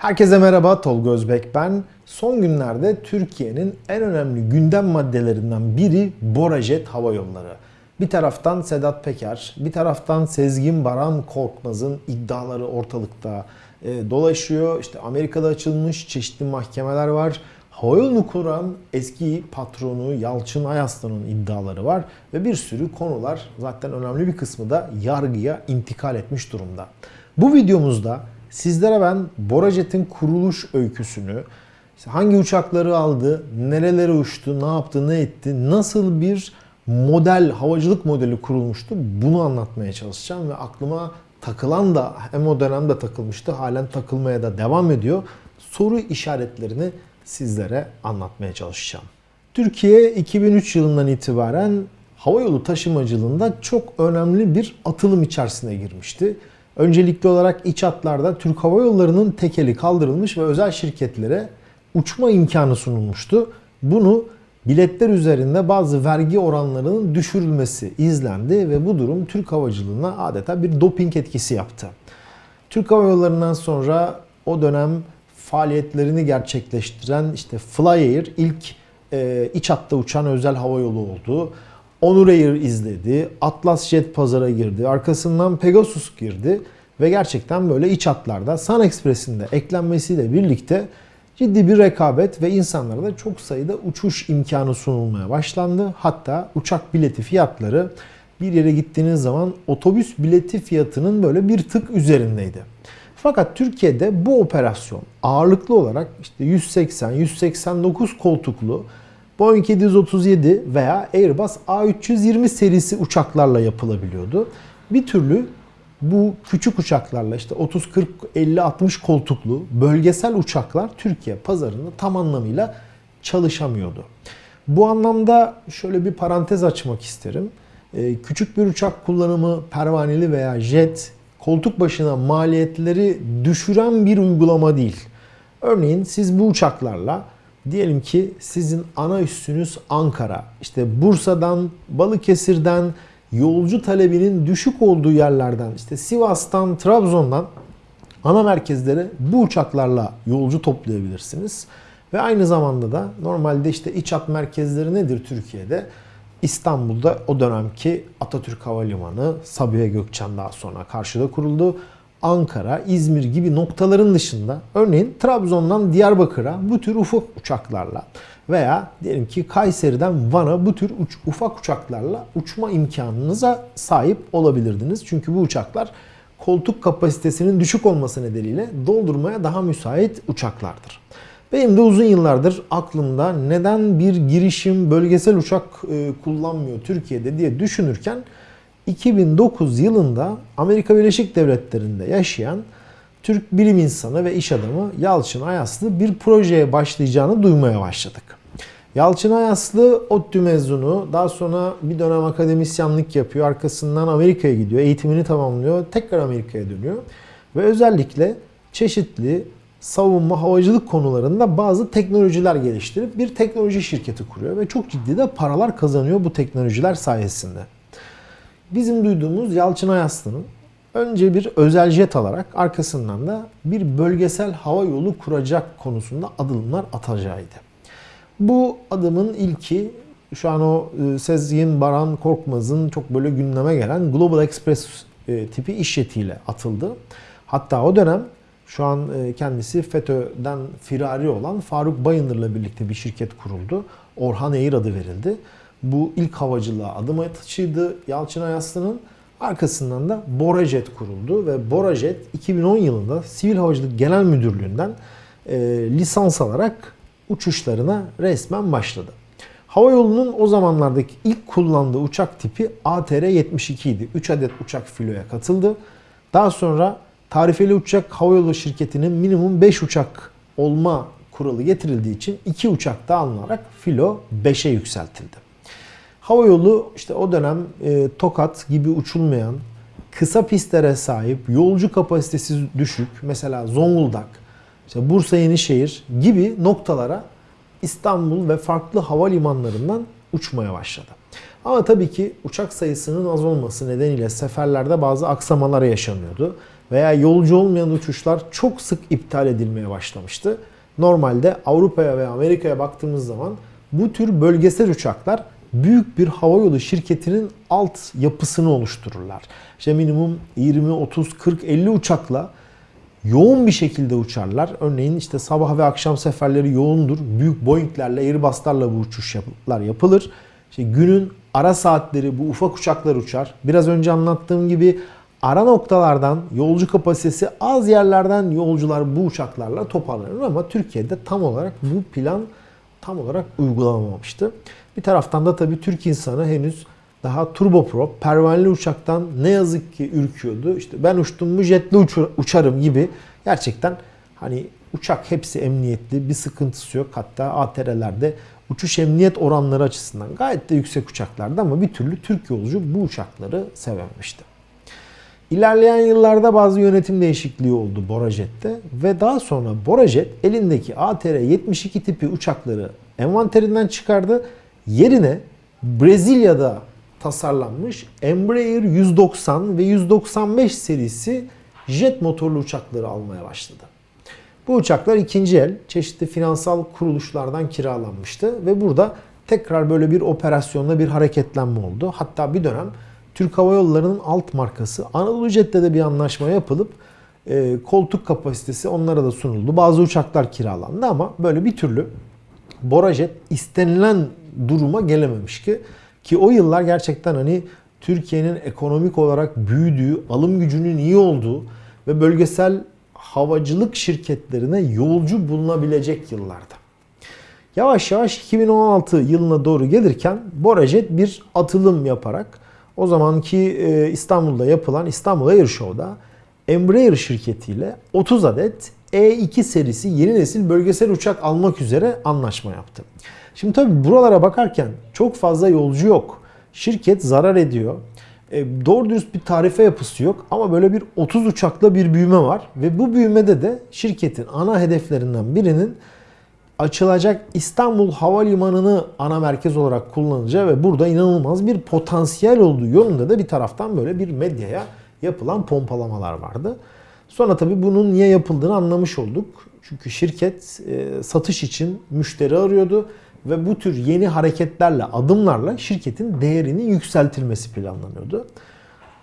Herkese merhaba, Tolga Özbek ben. Son günlerde Türkiye'nin en önemli gündem maddelerinden biri Borajet Hava Yolları. Bir taraftan Sedat Peker, bir taraftan Sezgin Baran Korkmaz'ın iddiaları ortalıkta e, dolaşıyor. İşte Amerika'da açılmış çeşitli mahkemeler var. Havayolunu kuran eski patronu Yalçın Ayaslan'ın iddiaları var ve bir sürü konular zaten önemli bir kısmı da yargıya intikal etmiş durumda. Bu videomuzda sizlere ben Borajet'in kuruluş öyküsünü, hangi uçakları aldı, nerelere uçtu, ne yaptı, ne etti, nasıl bir model, havacılık modeli kurulmuştu bunu anlatmaya çalışacağım ve aklıma takılan da hem o dönemde takılmıştı, halen takılmaya da devam ediyor. Soru işaretlerini sizlere anlatmaya çalışacağım. Türkiye 2003 yılından itibaren havayolu taşımacılığında çok önemli bir atılım içerisine girmişti. Öncelikli olarak iç hatlarda Türk Hava Yolları'nın tekeli kaldırılmış ve özel şirketlere uçma imkanı sunulmuştu. Bunu biletler üzerinde bazı vergi oranlarının düşürülmesi izlendi ve bu durum Türk havacılığına adeta bir doping etkisi yaptı. Türk Hava Yolları'ndan sonra o dönem faaliyetlerini gerçekleştiren işte Flyair ilk e, iç hatta uçan özel hava yolu oldu. Onur Air izledi, Atlas Jet pazara girdi, arkasından Pegasus girdi ve gerçekten böyle iç hatlarda Sun Express'in de eklenmesiyle birlikte ciddi bir rekabet ve insanlara da çok sayıda uçuş imkanı sunulmaya başlandı. Hatta uçak bileti fiyatları bir yere gittiğiniz zaman otobüs bileti fiyatının böyle bir tık üzerindeydi. Fakat Türkiye'de bu operasyon ağırlıklı olarak işte 180-189 koltuklu Boeing 737 veya Airbus A320 serisi uçaklarla yapılabiliyordu. Bir türlü bu küçük uçaklarla işte 30 40 50 60 koltuklu bölgesel uçaklar Türkiye pazarında tam anlamıyla çalışamıyordu. Bu anlamda şöyle bir parantez açmak isterim. Ee, küçük bir uçak kullanımı pervaneli veya jet koltuk başına maliyetleri düşüren bir uygulama değil. Örneğin siz bu uçaklarla diyelim ki sizin ana üssünüz Ankara. İşte Bursa'dan, Balıkesir'den yolcu talebinin düşük olduğu yerlerden işte Sivas'tan, Trabzon'dan ana merkezlere bu uçaklarla yolcu toplayabilirsiniz. Ve aynı zamanda da normalde işte iç hat merkezleri nedir Türkiye'de? İstanbul'da o dönemki Atatürk Havalimanı, Sabiha Gökçen daha sonra karşıda kuruldu. Ankara, İzmir gibi noktaların dışında örneğin Trabzon'dan Diyarbakır'a bu tür ufak uçaklarla veya diyelim ki Kayseri'den Van'a bu tür uç, ufak uçaklarla uçma imkanınıza sahip olabilirdiniz. Çünkü bu uçaklar koltuk kapasitesinin düşük olması nedeniyle doldurmaya daha müsait uçaklardır. Benim de uzun yıllardır aklımda neden bir girişim bölgesel uçak e, kullanmıyor Türkiye'de diye düşünürken 2009 yılında Amerika Birleşik Devletleri'nde yaşayan Türk bilim insanı ve iş adamı Yalçın Ayaslı bir projeye başlayacağını duymaya başladık. Yalçın Ayaslı ODTÜ mezunu, daha sonra bir dönem akademisyenlik yapıyor, arkasından Amerika'ya gidiyor, eğitimini tamamlıyor, tekrar Amerika'ya dönüyor ve özellikle çeşitli savunma, havacılık konularında bazı teknolojiler geliştirip bir teknoloji şirketi kuruyor ve çok ciddi de paralar kazanıyor bu teknolojiler sayesinde. Bizim duyduğumuz Yalçın Ayaslı'nın önce bir özel jet alarak arkasından da bir bölgesel hava yolu kuracak konusunda adımlar atacağıydı. Bu adımın ilki şu an o e, Sezgin Baran Korkmaz'ın çok böyle gündeme gelen Global Express e, tipi iş jetiyle atıldı. Hatta o dönem şu an e, kendisi FETÖ'den firari olan Faruk Bayındır'la birlikte bir şirket kuruldu. Orhan Air adı verildi. Bu ilk havacılığa adım atışıydı Yalçın Ayaslı'nın. Arkasından da Borajet kuruldu ve Borajet 2010 yılında Sivil Havacılık Genel Müdürlüğü'nden e, lisans alarak uçuşlarına resmen başladı. Havayolu'nun o zamanlardaki ilk kullandığı uçak tipi ATR-72 idi. 3 adet uçak filoya katıldı. Daha sonra tarifeli uçak havayolu şirketinin minimum 5 uçak olma kuralı getirildiği için 2 uçak daha alınarak filo 5'e yükseltildi. Havayolu işte o dönem e, Tokat gibi uçulmayan, kısa pistlere sahip, yolcu kapasitesi düşük, mesela Zonguldak, işte Bursa Yenişehir gibi noktalara İstanbul ve farklı havalimanlarından uçmaya başladı. Ama tabii ki uçak sayısının az olması nedeniyle seferlerde bazı aksamalar yaşanıyordu. veya yolcu olmayan uçuşlar çok sık iptal edilmeye başlamıştı. Normalde Avrupa'ya veya Amerika'ya baktığımız zaman bu tür bölgesel uçaklar büyük bir havayolu şirketinin alt yapısını oluştururlar. İşte minimum 20, 30, 40, 50 uçakla yoğun bir şekilde uçarlar. Örneğin işte sabah ve akşam seferleri yoğundur. Büyük Boeing'lerle, Airbus'larla bu uçuşlar yapılır. İşte günün ara saatleri bu ufak uçaklar uçar. Biraz önce anlattığım gibi ara noktalardan yolcu kapasitesi az yerlerden yolcular bu uçaklarla toparlanır ama Türkiye'de tam olarak bu plan tam olarak uygulanamamıştı. Bir taraftan da tabii Türk insanı henüz daha turboprop, pervaneli uçaktan ne yazık ki ürküyordu. İşte ben uçtum mu jetle uçarım gibi gerçekten hani uçak hepsi emniyetli, bir sıkıntısı yok. Hatta ATR'lerde uçuş emniyet oranları açısından gayet de yüksek uçaklardı ama bir türlü Türk yolcu bu uçakları sevememişti. İlerleyen yıllarda bazı yönetim değişikliği oldu Borajet'te ve daha sonra Borajet elindeki ATR-72 tipi uçakları envanterinden çıkardı. Yerine Brezilya'da tasarlanmış Embraer 190 ve 195 serisi jet motorlu uçakları almaya başladı. Bu uçaklar ikinci el çeşitli finansal kuruluşlardan kiralanmıştı ve burada tekrar böyle bir operasyonda bir hareketlenme oldu. Hatta bir dönem Türk Hava Yolları'nın alt markası Anadolu Jet'le de bir anlaşma yapılıp e, koltuk kapasitesi onlara da sunuldu. Bazı uçaklar kiralandı ama böyle bir türlü Borajet istenilen duruma gelememiş ki ki o yıllar gerçekten hani Türkiye'nin ekonomik olarak büyüdüğü, alım gücünün iyi olduğu ve bölgesel havacılık şirketlerine yolcu bulunabilecek yıllarda. Yavaş yavaş 2016 yılına doğru gelirken Borajet bir atılım yaparak o zamanki e, İstanbul'da yapılan İstanbul Air Show'da Embraer şirketiyle 30 adet E2 serisi yeni nesil bölgesel uçak almak üzere anlaşma yaptı. Şimdi tabii buralara bakarken çok fazla yolcu yok. Şirket zarar ediyor. E, doğru dürüst bir tarife yapısı yok ama böyle bir 30 uçakla bir büyüme var ve bu büyümede de şirketin ana hedeflerinden birinin açılacak İstanbul Havalimanı'nı ana merkez olarak kullanacağı ve burada inanılmaz bir potansiyel olduğu yolunda da bir taraftan böyle bir medyaya yapılan pompalamalar vardı. Sonra tabii bunun niye yapıldığını anlamış olduk. Çünkü şirket e, satış için müşteri arıyordu ve bu tür yeni hareketlerle, adımlarla şirketin değerinin yükseltilmesi planlanıyordu.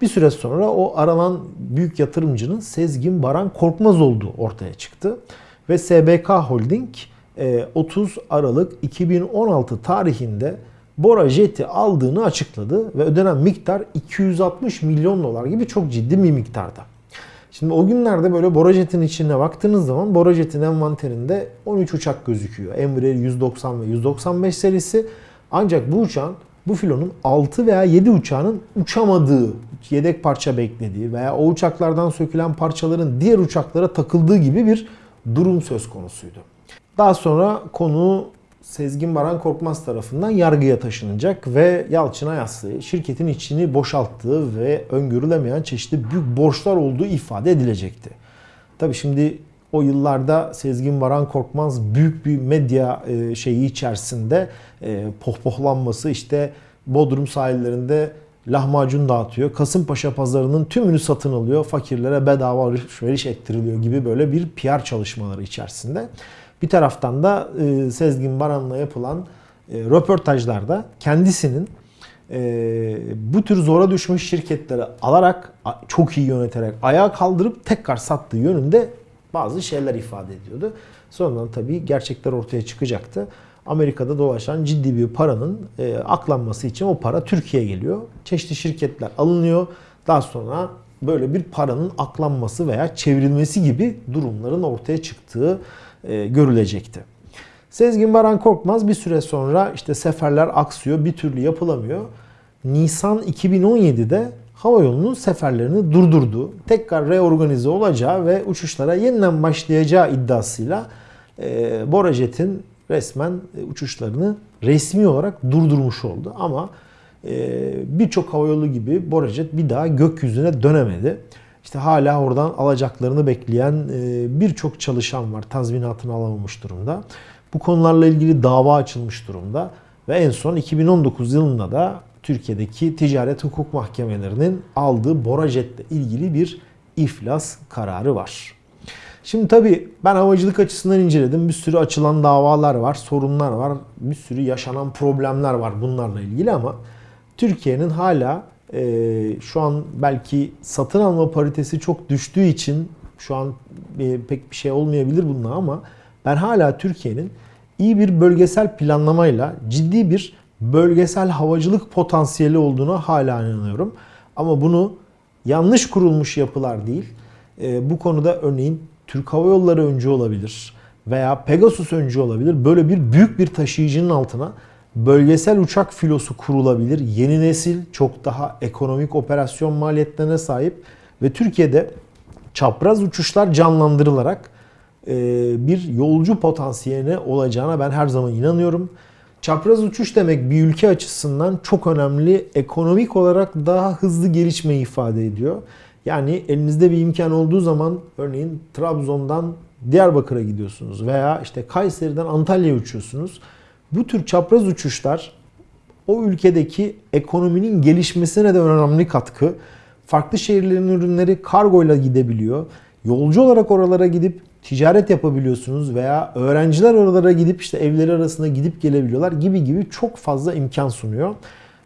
Bir süre sonra o aranan büyük yatırımcının Sezgin Baran Korkmaz olduğu ortaya çıktı. Ve SBK Holding 30 e, Aralık 2016 tarihinde Bora Jet'i aldığını açıkladı ve ödenen miktar 260 milyon dolar gibi çok ciddi bir miktarda. Şimdi o günlerde böyle Borajet'in içine baktığınız zaman Borajet'in envanterinde 13 uçak gözüküyor. Embraer 190 ve 195 serisi. Ancak bu uçağın bu filonun 6 veya 7 uçağının uçamadığı, yedek parça beklediği veya o uçaklardan sökülen parçaların diğer uçaklara takıldığı gibi bir durum söz konusuydu. Daha sonra konu Sezgin Baran Korkmaz tarafından yargıya taşınacak ve Yalçın Ayaslı şirketin içini boşalttığı ve öngörülemeyen çeşitli büyük borçlar olduğu ifade edilecekti. Tabi şimdi o yıllarda Sezgin Baran Korkmaz büyük bir medya e, şeyi içerisinde e, pohpohlanması işte Bodrum sahillerinde lahmacun dağıtıyor. Kasımpaşa pazarının tümünü satın alıyor. Fakirlere bedava alışveriş ettiriliyor gibi böyle bir PR çalışmaları içerisinde. Bir taraftan da e, Sezgin Baran'la yapılan e, röportajlarda kendisinin e, bu tür zora düşmüş şirketleri alarak çok iyi yöneterek ayağa kaldırıp tekrar sattığı yönünde bazı şeyler ifade ediyordu. Sonradan tabii gerçekler ortaya çıkacaktı. Amerika'da dolaşan ciddi bir paranın e, aklanması için o para Türkiye'ye geliyor. Çeşitli şirketler alınıyor. Daha sonra böyle bir paranın aklanması veya çevrilmesi gibi durumların ortaya çıktığı e, görülecekti. Sezgin Baran Korkmaz bir süre sonra işte seferler aksıyor, bir türlü yapılamıyor. Nisan 2017'de hava yolunun seferlerini durdurdu. Tekrar reorganize olacağı ve uçuşlara yeniden başlayacağı iddiasıyla e, Borajet'in resmen uçuşlarını resmi olarak durdurmuş oldu. Ama e, birçok havayolu gibi Borajet bir daha gökyüzüne dönemedi. İşte hala oradan alacaklarını bekleyen e, birçok çalışan var. Tazminatını alamamış durumda. Bu konularla ilgili dava açılmış durumda. Ve en son 2019 yılında da Türkiye'deki ticaret hukuk mahkemelerinin aldığı Borajet'le ilgili bir iflas kararı var. Şimdi tabii ben havacılık açısından inceledim. Bir sürü açılan davalar var, sorunlar var, bir sürü yaşanan problemler var bunlarla ilgili ama Türkiye'nin hala e, şu an belki satın alma paritesi çok düştüğü için şu an e, pek bir şey olmayabilir bununla ama ben hala Türkiye'nin iyi bir bölgesel planlamayla ciddi bir bölgesel havacılık potansiyeli olduğuna hala inanıyorum. Ama bunu yanlış kurulmuş yapılar değil. E, bu konuda örneğin Türk Hava Yolları öncü olabilir veya Pegasus öncü olabilir. Böyle bir büyük bir taşıyıcının altına bölgesel uçak filosu kurulabilir. Yeni nesil çok daha ekonomik operasyon maliyetlerine sahip ve Türkiye'de çapraz uçuşlar canlandırılarak e, bir yolcu potansiyeline olacağına ben her zaman inanıyorum. Çapraz uçuş demek bir ülke açısından çok önemli. Ekonomik olarak daha hızlı gelişmeyi ifade ediyor. Yani elinizde bir imkan olduğu zaman örneğin Trabzon'dan Diyarbakır'a gidiyorsunuz veya işte Kayseri'den Antalya'ya uçuyorsunuz. Bu tür çapraz uçuşlar o ülkedeki ekonominin gelişmesine de önemli katkı. Farklı şehirlerin ürünleri kargoyla gidebiliyor. Yolcu olarak oralara gidip ticaret yapabiliyorsunuz veya öğrenciler oralara gidip işte evleri arasında gidip gelebiliyorlar gibi gibi çok fazla imkan sunuyor.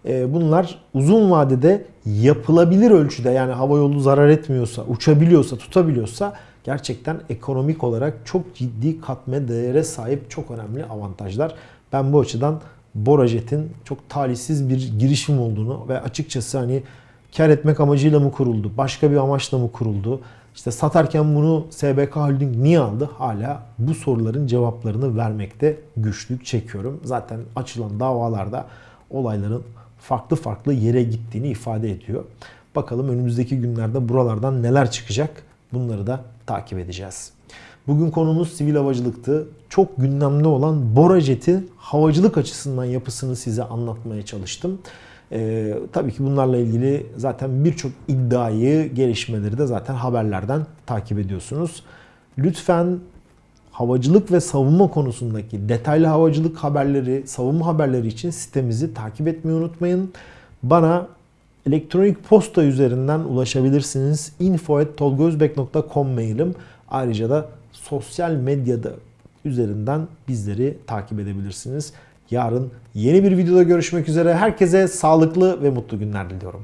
Ee, bunlar uzun vadede yapılabilir ölçüde yani hava yolu zarar etmiyorsa, uçabiliyorsa, tutabiliyorsa gerçekten ekonomik olarak çok ciddi katme değere sahip çok önemli avantajlar. Ben bu açıdan Borajet'in çok talihsiz bir girişim olduğunu ve açıkçası hani kar etmek amacıyla mı kuruldu, başka bir amaçla mı kuruldu, işte satarken bunu SBK Holding niye aldı? Hala bu soruların cevaplarını vermekte güçlük çekiyorum. Zaten açılan davalarda olayların farklı farklı yere gittiğini ifade ediyor. Bakalım önümüzdeki günlerde buralardan neler çıkacak bunları da takip edeceğiz. Bugün konumuz sivil havacılıktı. Çok gündemde olan Borajet'in havacılık açısından yapısını size anlatmaya çalıştım. Ee, tabii ki bunlarla ilgili zaten birçok iddiayı, gelişmeleri de zaten haberlerden takip ediyorsunuz. Lütfen havacılık ve savunma konusundaki detaylı havacılık haberleri, savunma haberleri için sitemizi takip etmeyi unutmayın. Bana elektronik posta üzerinden ulaşabilirsiniz. info.tolgozbek.com mailim. Ayrıca da sosyal medyada üzerinden bizleri takip edebilirsiniz. Yarın yeni bir videoda görüşmek üzere. Herkese sağlıklı ve mutlu günler diliyorum.